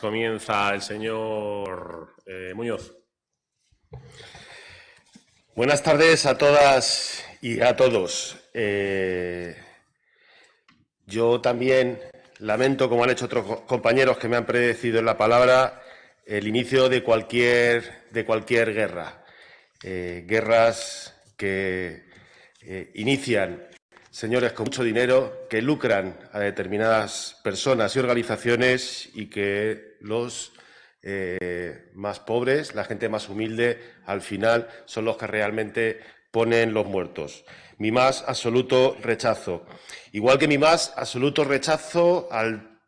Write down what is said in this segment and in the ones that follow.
Comienza el señor eh, Muñoz. Buenas tardes a todas y a todos. Eh, yo también lamento, como han hecho otros compañeros que me han predecido en la palabra, el inicio de cualquier, de cualquier guerra. Eh, guerras que inician señores con mucho dinero que lucran a determinadas personas y organizaciones y que los eh, más pobres, la gente más humilde, al final son los que realmente ponen los muertos. Mi más absoluto rechazo. Igual que mi más absoluto rechazo al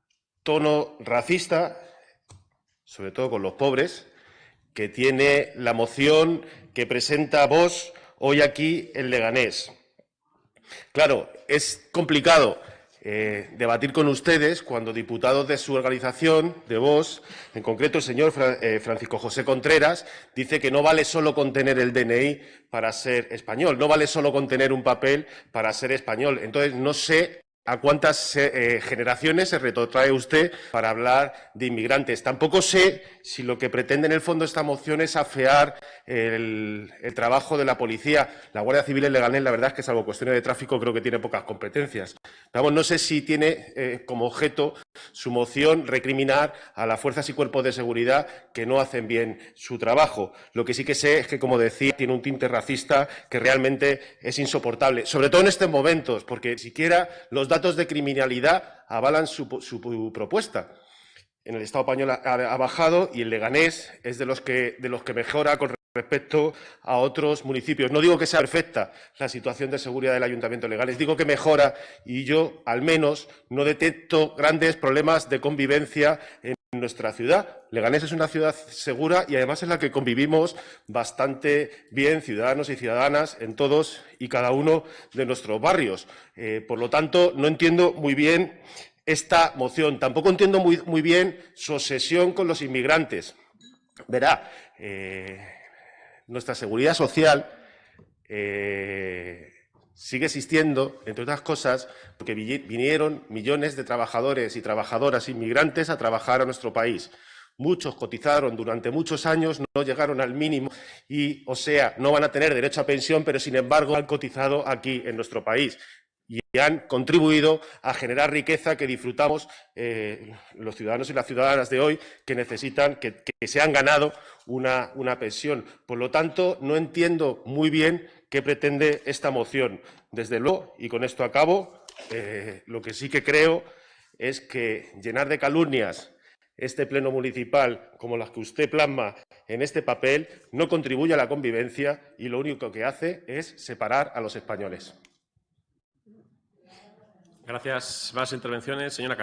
tono racista, sobre todo con los pobres, que tiene la moción que presenta vos hoy aquí en Leganés. Claro, es complicado eh, debatir con ustedes cuando diputados de su organización, de vos, en concreto el señor eh, Francisco José Contreras, dice que no vale solo contener el DNI para ser español, no vale solo contener un papel para ser español. Entonces, no sé ¿A cuántas eh, generaciones se retrotrae usted para hablar de inmigrantes? Tampoco sé si lo que pretende en el fondo esta moción es afear el, trabajo de la policía. La Guardia Civil en Leganés, la verdad es que, salvo cuestiones de tráfico, creo que tiene pocas competencias. Vamos, no sé si tiene eh, como objeto su moción recriminar a las fuerzas y cuerpos de seguridad que no hacen bien su trabajo. Lo que sí que sé es que, como decía, tiene un tinte racista que realmente es insoportable, sobre todo en estos momentos, porque siquiera los datos de criminalidad avalan su, propuesta. En el Estado español ha, bajado y el Leganés es de los que, de los que mejora con respecto a otros municipios. No digo que sea perfecta la situación de seguridad del Ayuntamiento Leganés, digo que mejora y yo, al menos, no detecto grandes problemas de convivencia en nuestra ciudad. Leganés es una ciudad segura y además es la que convivimos bastante bien, ciudadanos y ciudadanas, en todos y cada uno de nuestros barrios. Eh, por lo tanto, no entiendo muy bien esta moción. Tampoco entiendo muy, bien su obsesión con los inmigrantes. Verá, eh, nuestra seguridad social eh, sigue existiendo, entre otras cosas, porque vinieron millones de trabajadores y trabajadoras inmigrantes a trabajar a nuestro país. Muchos cotizaron durante muchos años, no llegaron al mínimo y, o sea, no van a tener derecho a pensión, pero sin embargo han cotizado aquí en nuestro país y han contribuido a generar riqueza que disfrutamos eh, los ciudadanos y las ciudadanas de hoy que necesitan, que, se han ganado una, pensión. Por lo tanto, no entiendo muy bien qué pretende esta moción. Desde luego, y con esto acabo, eh, lo que sí que creo es que llenar de calumnias este pleno municipal como las que usted plasma en este papel no contribuye a la convivencia y lo único que hace es separar a los españoles. Gracias. Más intervenciones. Señora